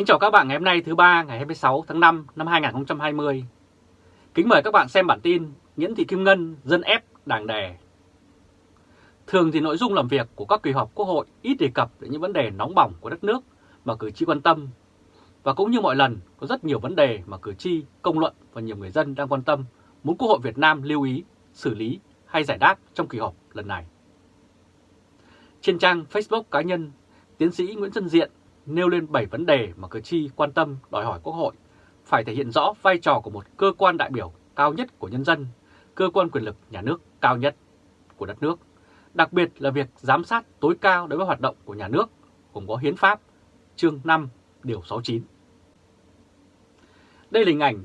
Kính chào các bạn ngày hôm nay thứ ba ngày 26 tháng 5 năm 2020. Kính mời các bạn xem bản tin Nguyễn Thị Kim Ngân dân ép đảng đề Thường thì nội dung làm việc của các kỳ họp Quốc hội ít đề cập đến những vấn đề nóng bỏng của đất nước mà cử tri quan tâm. Và cũng như mọi lần, có rất nhiều vấn đề mà cử tri, công luận và nhiều người dân đang quan tâm muốn Quốc hội Việt Nam lưu ý, xử lý hay giải đáp trong kỳ họp lần này. Trên trang Facebook cá nhân, tiến sĩ Nguyễn Xuân Diện nêu lên 7 vấn đề mà cử tri quan tâm đòi hỏi Quốc hội phải thể hiện rõ vai trò của một cơ quan đại biểu cao nhất của nhân dân, cơ quan quyền lực nhà nước cao nhất của đất nước, đặc biệt là việc giám sát tối cao đối với hoạt động của nhà nước, gồm có hiến pháp, chương 5, điều 69. Đây là hình ảnh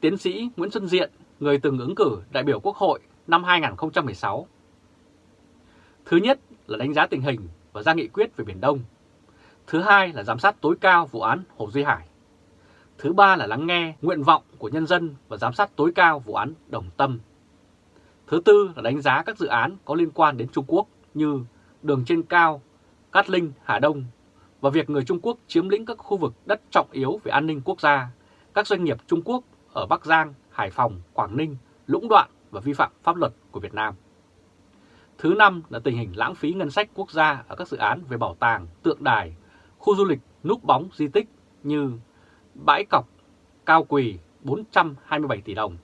tiến sĩ Nguyễn Xuân Diện, người từng ứng cử đại biểu Quốc hội năm 2016. Thứ nhất là đánh giá tình hình và ra nghị quyết về Biển Đông Thứ hai là giám sát tối cao vụ án Hồ Duy Hải. Thứ ba là lắng nghe nguyện vọng của nhân dân và giám sát tối cao vụ án Đồng Tâm. Thứ tư là đánh giá các dự án có liên quan đến Trung Quốc như đường trên cao, Cát Linh, Hà Đông và việc người Trung Quốc chiếm lĩnh các khu vực đất trọng yếu về an ninh quốc gia, các doanh nghiệp Trung Quốc ở Bắc Giang, Hải Phòng, Quảng Ninh, lũng đoạn và vi phạm pháp luật của Việt Nam. Thứ năm là tình hình lãng phí ngân sách quốc gia ở các dự án về bảo tàng, tượng đài, khu du lịch núp bóng di tích như Bãi Cọc, Cao Quỳ 427 tỷ đồng,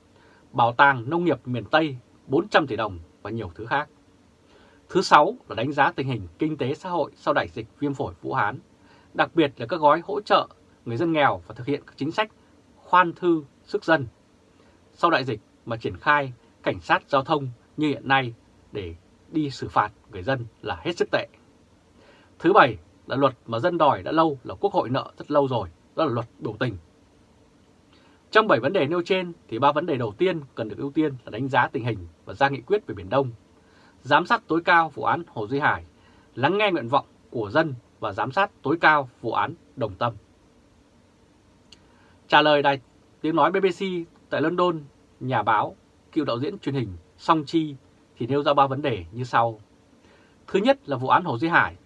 Bảo tàng Nông nghiệp miền Tây 400 tỷ đồng và nhiều thứ khác. Thứ sáu là đánh giá tình hình kinh tế xã hội sau đại dịch viêm phổi Vũ Hán, đặc biệt là các gói hỗ trợ người dân nghèo và thực hiện các chính sách khoan thư sức dân. Sau đại dịch mà triển khai cảnh sát giao thông như hiện nay để đi xử phạt người dân là hết sức tệ. Thứ bảy là luật mà dân đòi đã lâu là Quốc hội nợ rất lâu rồi, đó là luật biểu tình. Trong 7 vấn đề nêu trên thì ba vấn đề đầu tiên cần được ưu tiên là đánh giá tình hình và ra nghị quyết về Biển Đông, giám sát tối cao vụ án Hồ Duy Hải, lắng nghe nguyện vọng của dân và giám sát tối cao vụ án Đồng Tâm. Trả lời đài tiếng nói BBC tại London, nhà báo, cựu đạo diễn truyền hình Song Chi thì nêu ra ba vấn đề như sau. Thứ nhất là vụ án Hồ Duy Hải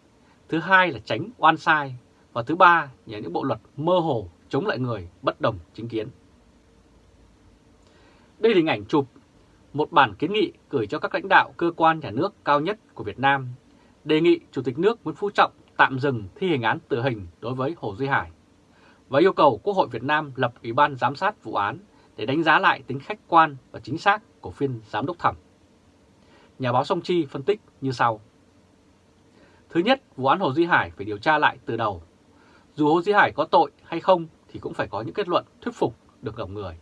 thứ hai là tránh oan sai, và thứ ba là những bộ luật mơ hồ chống lại người bất đồng chính kiến. Đây là hình ảnh chụp một bản kiến nghị gửi cho các lãnh đạo cơ quan nhà nước cao nhất của Việt Nam, đề nghị Chủ tịch nước Nguyễn Phú Trọng tạm dừng thi hành án tử hình đối với Hồ Duy Hải và yêu cầu Quốc hội Việt Nam lập Ủy ban giám sát vụ án để đánh giá lại tính khách quan và chính xác của phiên giám đốc thẩm. Nhà báo Song Chi phân tích như sau. Thứ nhất, vụ án Hồ Duy Hải phải điều tra lại từ đầu. Dù Hồ Duy Hải có tội hay không thì cũng phải có những kết luận thuyết phục được lòng người.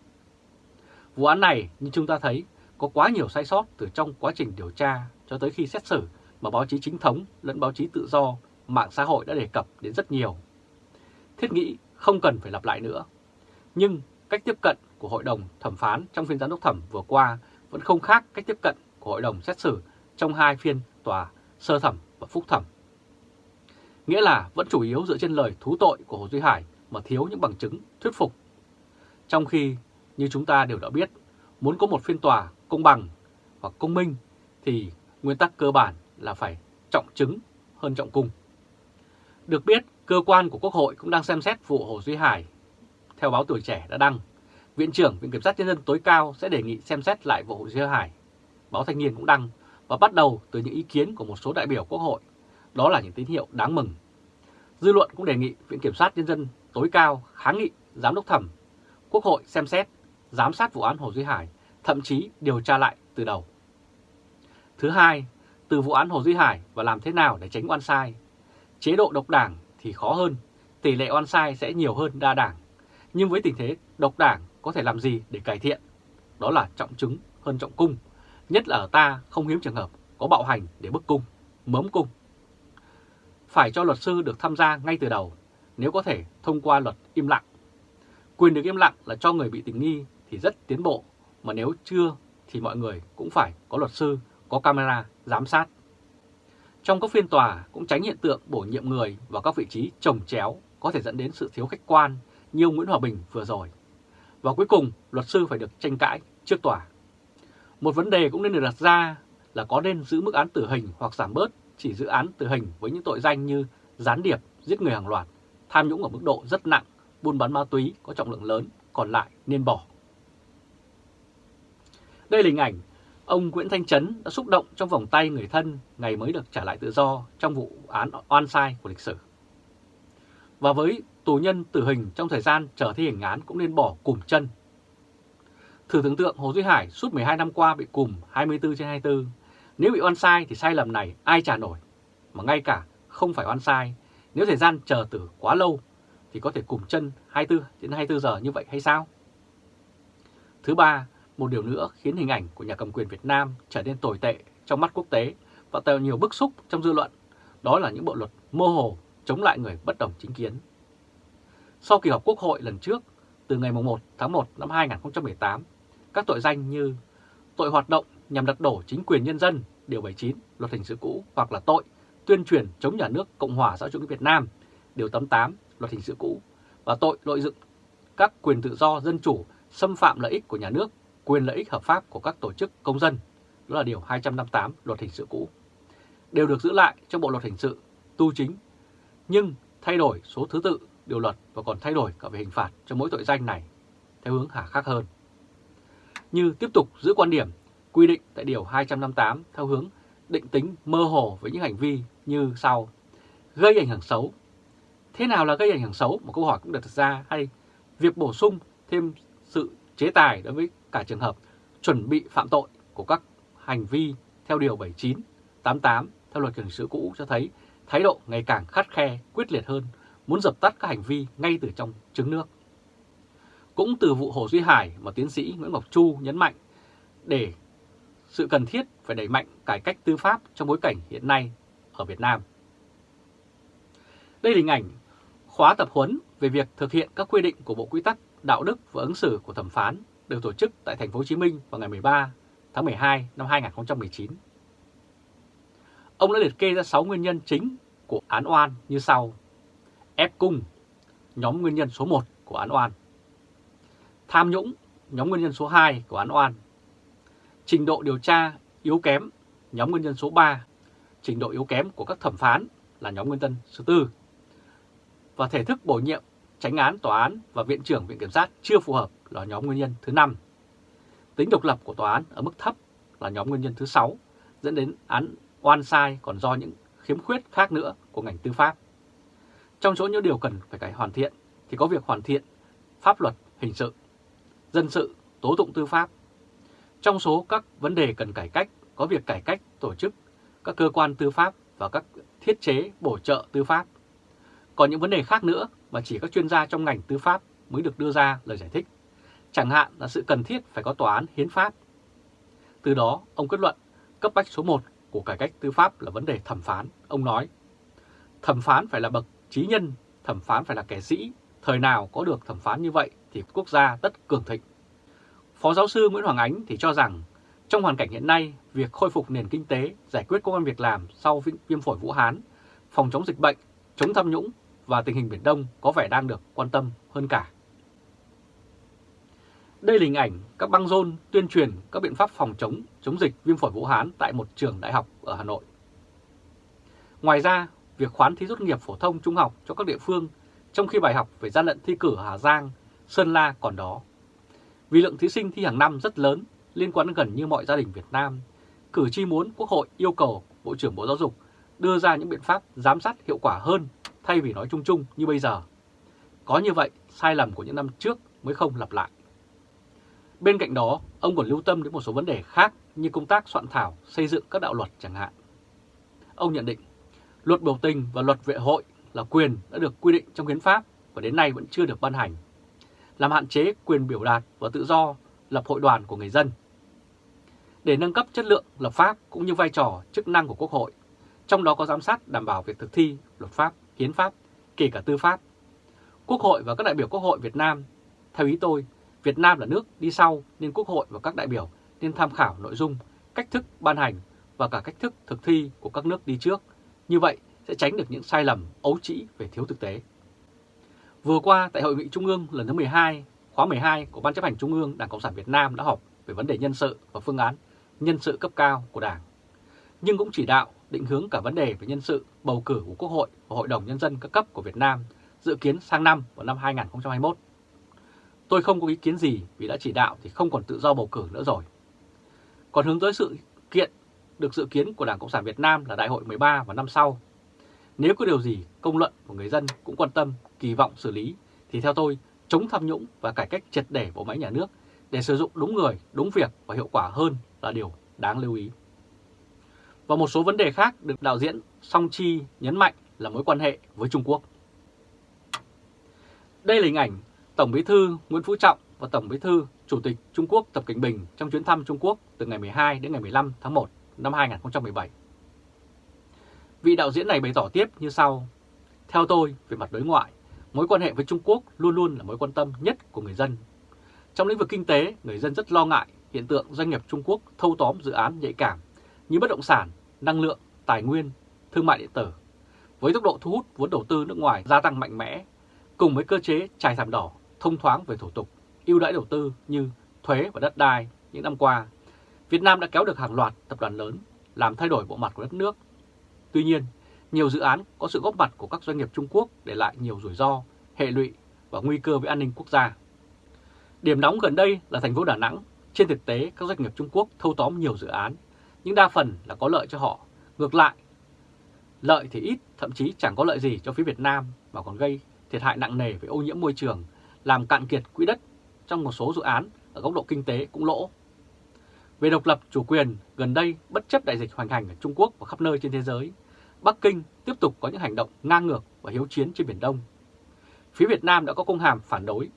Vụ án này, như chúng ta thấy, có quá nhiều sai sót từ trong quá trình điều tra cho tới khi xét xử mà báo chí chính thống lẫn báo chí tự do, mạng xã hội đã đề cập đến rất nhiều. Thiết nghĩ không cần phải lặp lại nữa. Nhưng cách tiếp cận của Hội đồng thẩm phán trong phiên giám đốc thẩm vừa qua vẫn không khác cách tiếp cận của Hội đồng xét xử trong hai phiên tòa sơ thẩm và phúc thẩm nghĩa là vẫn chủ yếu dựa trên lời thú tội của Hồ Duy Hải mà thiếu những bằng chứng thuyết phục. Trong khi, như chúng ta đều đã biết, muốn có một phiên tòa công bằng hoặc công minh thì nguyên tắc cơ bản là phải trọng chứng hơn trọng cung. Được biết, cơ quan của Quốc hội cũng đang xem xét vụ Hồ Duy Hải. Theo báo Tuổi Trẻ đã đăng, Viện trưởng Viện Kiểm sát Nhân dân tối cao sẽ đề nghị xem xét lại vụ Hồ Duy Hải. Báo Thanh niên cũng đăng và bắt đầu từ những ý kiến của một số đại biểu Quốc hội đó là những tín hiệu đáng mừng. Dư luận cũng đề nghị Viện Kiểm sát Nhân dân tối cao kháng nghị Giám đốc thẩm, Quốc hội xem xét, giám sát vụ án Hồ Duy Hải, thậm chí điều tra lại từ đầu. Thứ hai, từ vụ án Hồ Duy Hải và làm thế nào để tránh oan sai. Chế độ độc đảng thì khó hơn, tỷ lệ oan sai sẽ nhiều hơn đa đảng. Nhưng với tình thế độc đảng có thể làm gì để cải thiện? Đó là trọng chứng hơn trọng cung, nhất là ở ta không hiếm trường hợp có bạo hành để bức cung, mớm cung phải cho luật sư được tham gia ngay từ đầu, nếu có thể thông qua luật im lặng. Quyền được im lặng là cho người bị tình nghi thì rất tiến bộ, mà nếu chưa thì mọi người cũng phải có luật sư, có camera, giám sát. Trong các phiên tòa cũng tránh hiện tượng bổ nhiệm người vào các vị trí trồng chéo có thể dẫn đến sự thiếu khách quan như Nguyễn Hòa Bình vừa rồi. Và cuối cùng, luật sư phải được tranh cãi trước tòa. Một vấn đề cũng nên được đặt ra là có nên giữ mức án tử hình hoặc giảm bớt chỉ dự án tử hình với những tội danh như gián điệp, giết người hàng loạt, tham nhũng ở mức độ rất nặng buôn bán ma túy có trọng lượng lớn, còn lại nên bỏ. Đây là hình ảnh ông Nguyễn Thanh Trấn đã xúc động trong vòng tay người thân ngày mới được trả lại tự do trong vụ án oan sai của lịch sử. Và với tù nhân tử hình trong thời gian chờ thi hành án cũng nên bỏ cùm chân. Thử tưởng tượng Hồ Duy Hải suốt 12 năm qua bị cùm 24 trên 24. Nếu bị oan sai thì sai lầm này ai trả nổi. Mà ngay cả không phải oan sai, nếu thời gian chờ tử quá lâu thì có thể cùm chân 24 đến 24 giờ như vậy hay sao? Thứ ba, một điều nữa khiến hình ảnh của nhà cầm quyền Việt Nam trở nên tồi tệ trong mắt quốc tế và tạo nhiều bức xúc trong dư luận, đó là những bộ luật mơ hồ chống lại người bất đồng chính kiến. Sau kỳ họp Quốc hội lần trước, từ ngày 1 tháng 1 năm 2018, các tội danh như tội hoạt động nhằm đặt đổ chính quyền nhân dân, Điều 79, Luật Hình sự cũ hoặc là tội tuyên truyền chống nhà nước Cộng hòa xã hội chủ nghĩa Việt Nam, Điều 88, Luật Hình sự cũ và tội lợi dụng các quyền tự do dân chủ xâm phạm lợi ích của nhà nước, quyền lợi ích hợp pháp của các tổ chức công dân, đó là Điều 258 Luật Hình sự cũ, đều được giữ lại trong Bộ Luật Hình sự tu chính, nhưng thay đổi số thứ tự điều luật và còn thay đổi cả về hình phạt cho mỗi tội danh này theo hướng hà khắc hơn. Như tiếp tục giữ quan điểm quy định tại Điều 258 theo hướng định tính mơ hồ với những hành vi như sau. Gây ảnh hưởng xấu. Thế nào là gây ảnh hưởng xấu? Một câu hỏi cũng được đặt ra hay việc bổ sung thêm sự chế tài đối với cả trường hợp chuẩn bị phạm tội của các hành vi theo Điều 79, 88 theo luật hình sự cũ cho thấy thái độ ngày càng khắt khe, quyết liệt hơn, muốn dập tắt các hành vi ngay từ trong trứng nước. Cũng từ vụ Hồ Duy Hải mà tiến sĩ Nguyễn Ngọc Chu nhấn mạnh để sự cần thiết phải đẩy mạnh cải cách tư pháp trong bối cảnh hiện nay ở Việt Nam. Đây là hình ảnh khóa tập huấn về việc thực hiện các quy định của Bộ Quy tắc Đạo đức và ứng xử của thẩm phán được tổ chức tại thành phố Hồ Chí Minh vào ngày 13 tháng 12 năm 2019. Ông đã liệt kê ra 6 nguyên nhân chính của án oan như sau. Ép cung, nhóm nguyên nhân số 1 của án oan. Tham nhũng, nhóm nguyên nhân số 2 của án oan. Trình độ điều tra yếu kém, nhóm nguyên nhân số 3. Trình độ yếu kém của các thẩm phán là nhóm nguyên nhân số 4. Và thể thức bổ nhiệm, tránh án tòa án và viện trưởng viện kiểm sát chưa phù hợp là nhóm nguyên nhân thứ 5. Tính độc lập của tòa án ở mức thấp là nhóm nguyên nhân thứ 6, dẫn đến án oan sai còn do những khiếm khuyết khác nữa của ngành tư pháp. Trong số những điều cần phải cải hoàn thiện thì có việc hoàn thiện pháp luật hình sự, dân sự, tố tụng tư pháp. Trong số các vấn đề cần cải cách có việc cải cách tổ chức các cơ quan tư pháp và các thiết chế bổ trợ tư pháp. Còn những vấn đề khác nữa mà chỉ các chuyên gia trong ngành tư pháp mới được đưa ra lời giải thích. Chẳng hạn là sự cần thiết phải có tòa án hiến pháp. Từ đó, ông kết luận cấp bách số 1 của cải cách tư pháp là vấn đề thẩm phán. Ông nói, thẩm phán phải là bậc trí nhân, thẩm phán phải là kẻ sĩ. Thời nào có được thẩm phán như vậy thì quốc gia tất cường thịnh. Phó giáo sư Nguyễn Hoàng Ánh thì cho rằng, trong hoàn cảnh hiện nay, việc khôi phục nền kinh tế, giải quyết công an việc làm sau viêm phổi Vũ Hán, phòng chống dịch bệnh, chống tham nhũng và tình hình Biển Đông có vẻ đang được quan tâm hơn cả. Đây là hình ảnh các băng rôn tuyên truyền các biện pháp phòng chống chống dịch viêm phổi Vũ Hán tại một trường đại học ở Hà Nội. Ngoài ra, việc khoán thí tốt nghiệp phổ thông trung học cho các địa phương trong khi bài học về gian lận thi cử ở Hà Giang, Sơn La còn đó. Vì lượng thí sinh thi hàng năm rất lớn liên quan gần như mọi gia đình Việt Nam, cử tri muốn Quốc hội yêu cầu Bộ trưởng Bộ Giáo dục đưa ra những biện pháp giám sát hiệu quả hơn thay vì nói chung chung như bây giờ. Có như vậy, sai lầm của những năm trước mới không lặp lại. Bên cạnh đó, ông còn lưu tâm đến một số vấn đề khác như công tác soạn thảo, xây dựng các đạo luật chẳng hạn. Ông nhận định, luật biểu tình và luật vệ hội là quyền đã được quy định trong hiến pháp và đến nay vẫn chưa được ban hành, làm hạn chế quyền biểu đạt và tự do lập hội đoàn của người dân. Để nâng cấp chất lượng lập pháp cũng như vai trò chức năng của Quốc hội, trong đó có giám sát đảm bảo việc thực thi luật pháp, hiến pháp, kể cả tư pháp. Quốc hội và các đại biểu Quốc hội Việt Nam, theo ý tôi, Việt Nam là nước đi sau nên Quốc hội và các đại biểu nên tham khảo nội dung, cách thức ban hành và cả cách thức thực thi của các nước đi trước. Như vậy sẽ tránh được những sai lầm ấu trĩ về thiếu thực tế. Vừa qua tại Hội nghị Trung ương lần thứ 12, khóa 12 của Ban chấp hành Trung ương Đảng Cộng sản Việt Nam đã họp về vấn đề nhân sự và phương án nhân sự cấp cao của Đảng. Nhưng cũng chỉ đạo định hướng cả vấn đề về nhân sự bầu cử của Quốc hội và Hội đồng Nhân dân các cấp của Việt Nam dự kiến sang năm vào năm 2021. Tôi không có ý kiến gì vì đã chỉ đạo thì không còn tự do bầu cử nữa rồi. Còn hướng tới sự kiện được dự kiến của Đảng Cộng sản Việt Nam là Đại hội 13 vào năm sau. Nếu có điều gì công luận của người dân cũng quan tâm, kỳ vọng xử lý, thì theo tôi, chống tham nhũng và cải cách triệt để bộ máy nhà nước để sử dụng đúng người, đúng việc và hiệu quả hơn là điều đáng lưu ý. Và một số vấn đề khác được đạo diễn Song Chi nhấn mạnh là mối quan hệ với Trung Quốc. Đây là hình ảnh Tổng Bí thư Nguyễn Phú Trọng và Tổng Bí thư Chủ tịch Trung Quốc Tập Cảnh Bình trong chuyến thăm Trung Quốc từ ngày 12 đến ngày 15 tháng 1 năm 2017. Vị đạo diễn này bày tỏ tiếp như sau. Theo tôi, về mặt đối ngoại, mối quan hệ với Trung Quốc luôn luôn là mối quan tâm nhất của người dân. Trong lĩnh vực kinh tế, người dân rất lo ngại hiện tượng doanh nghiệp Trung Quốc thâu tóm dự án nhạy cảm như bất động sản, năng lượng, tài nguyên, thương mại điện tử. Với tốc độ thu hút vốn đầu tư nước ngoài gia tăng mạnh mẽ, cùng với cơ chế trải thảm đỏ, thông thoáng về thủ tục, ưu đãi đầu tư như thuế và đất đai những năm qua, Việt Nam đã kéo được hàng loạt tập đoàn lớn làm thay đổi bộ mặt của đất nước. Tuy nhiên, nhiều dự án có sự góp mặt của các doanh nghiệp Trung Quốc để lại nhiều rủi ro, hệ lụy và nguy cơ với an ninh quốc gia. Điểm nóng gần đây là thành phố Đà Nẵng. Trên thực tế, các doanh nghiệp Trung Quốc thâu tóm nhiều dự án, nhưng đa phần là có lợi cho họ. Ngược lại, lợi thì ít, thậm chí chẳng có lợi gì cho phía Việt Nam mà còn gây thiệt hại nặng nề về ô nhiễm môi trường, làm cạn kiệt quỹ đất trong một số dự án ở góc độ kinh tế cũng lỗ. Về độc lập chủ quyền, gần đây bất chấp đại dịch hoành hành ở Trung Quốc và khắp nơi trên thế giới, Bắc Kinh tiếp tục có những hành động ngang ngược và hiếu chiến trên Biển Đông. Phía Việt Nam đã có công hàm phản đối.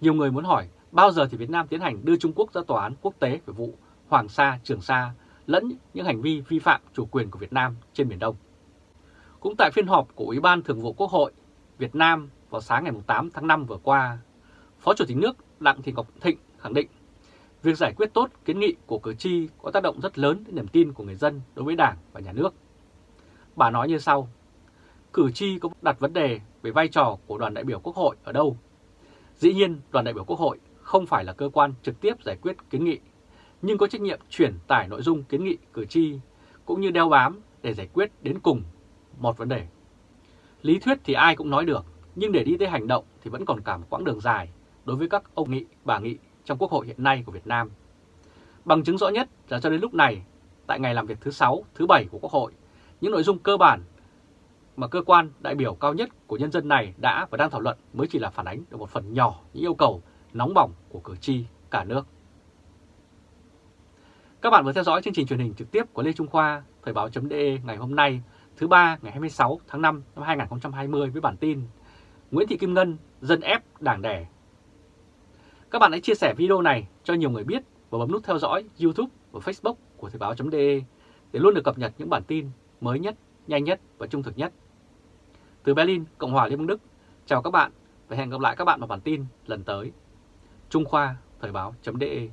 Nhiều người muốn hỏi bao giờ thì Việt Nam tiến hành đưa Trung Quốc ra tòa án quốc tế về vụ Hoàng Sa, Trường Sa lẫn những hành vi vi phạm chủ quyền của Việt Nam trên Biển Đông. Cũng tại phiên họp của Ủy ban Thường vụ Quốc hội Việt Nam vào sáng ngày 8 tháng 5 vừa qua, Phó Chủ tịch nước Đặng Thị Ngọc Thịnh khẳng định việc giải quyết tốt kiến nghị của cử tri có tác động rất lớn đến niềm tin của người dân đối với Đảng và Nhà nước. Bà nói như sau, cử tri có đặt vấn đề về vai trò của đoàn đại biểu Quốc hội ở đâu. Dĩ nhiên, đoàn đại biểu Quốc hội không phải là cơ quan trực tiếp giải quyết kiến nghị, nhưng có trách nhiệm chuyển tải nội dung kiến nghị cử tri cũng như đeo bám để giải quyết đến cùng một vấn đề. Lý thuyết thì ai cũng nói được, nhưng để đi tới hành động thì vẫn còn cả một quãng đường dài đối với các ông nghị, bà nghị trong Quốc hội hiện nay của Việt Nam. Bằng chứng rõ nhất là cho đến lúc này, tại ngày làm việc thứ 6, thứ 7 của Quốc hội, những nội dung cơ bản mà cơ quan đại biểu cao nhất của nhân dân này đã và đang thảo luận mới chỉ là phản ánh được một phần nhỏ những yêu cầu nóng bỏng của cử tri cả nước. Các bạn vừa theo dõi chương trình truyền hình trực tiếp của Lê Trung Khoa, Thời báo.de ngày hôm nay, thứ ba ngày 26 tháng 5 năm 2020 với bản tin Nguyễn Thị Kim Ngân dân ép đảng đẻ. Các bạn hãy chia sẻ video này cho nhiều người biết và bấm nút theo dõi YouTube và Facebook của Thời báo.de để luôn được cập nhật những bản tin mới nhất, nhanh nhất và trung thực nhất. Từ Berlin, Cộng hòa Liên bang Đức, chào các bạn và hẹn gặp lại các bạn vào bản tin lần tới. Trung Khoa, Thời báo.de